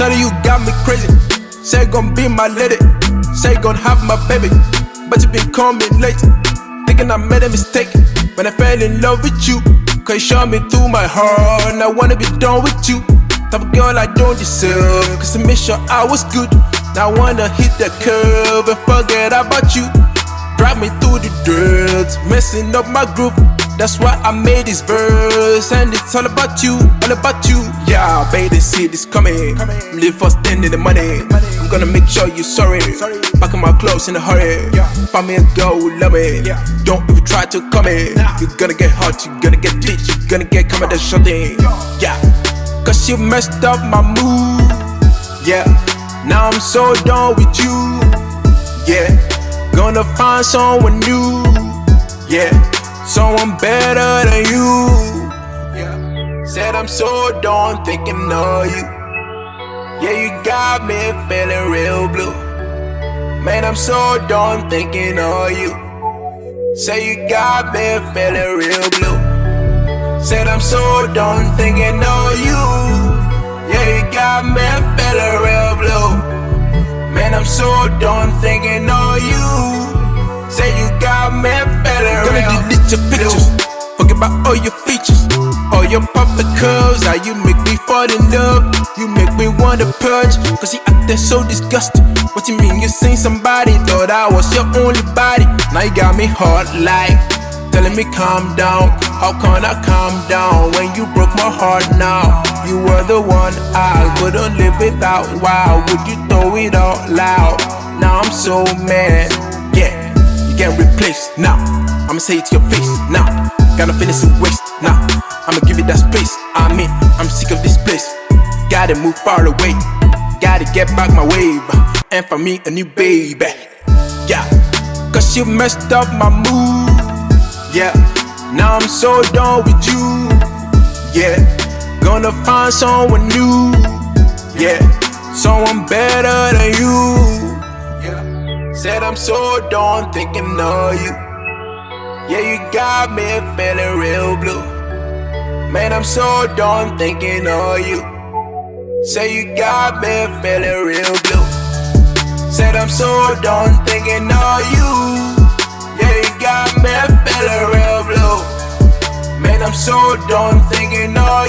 Shawty, you got me crazy. Say gon' be my lady. Say gon' have my baby. But you been coming late. Thinking I made a mistake when I fell in love with you. Cause you shot me through my heart. And I wanna be done with you. Type of girl I don't deserve. Cause I made sure I was good. Now I wanna hit the curve and forget about you. Drive me through the dirt, messing up my groove. That's why I made this verse, and it's all about you, all about you. Yeah, baby, see this coming. Live for spending the money. I'm gonna make sure you're sorry. Back in my clothes in a hurry. Find me a girl who love me. Don't even try to come in. You're gonna get hot, you're gonna get ditched, you're gonna get come at the shutting. Yeah, cause you messed up my mood. Yeah, now I'm so done with you. Yeah, gonna find someone new. Yeah, someone better than you. Yeah, said I'm so done thinking of you. Yeah, you got me feeling real blue. Man, I'm so done thinking of you. Say you got me feeling real blue. Said I'm so done thinking of you. Yeah, you got me feeling real blue. Man, I'm so done thinking of you. Say you got me feeling Gonna real delete your pictures. Forget about all your features, all your perfect curves. How you make me fall in love. You make me wanna purge. Cause you acting so disgusting. What you mean you seen somebody? Thought I was your only body. Now you got me hard like telling me calm down. How can I calm down when you broke my heart now? You were the one I couldn't live without. Why would you throw it all out loud? Now I'm so mad. Yeah, you can't replace now. I'ma say it to your face now. Got no feelings to waste now. I'ma give you that space. I mean, I'm sick of this place. Gotta move far away. Gotta get back my wave. And for me, a new baby. Yeah, cause you messed up my mood. Yeah, now I'm so done with you. Yeah, gonna find someone new. Yeah, someone better than you. Said I'm so done thinking of you. Yeah, you got me feeling real blue. Man, I'm so done thinking of you. Say you got me feeling real blue. Said I'm so done thinking of you. Yeah, you got me feeling real blue. Man, I'm so done thinking of you.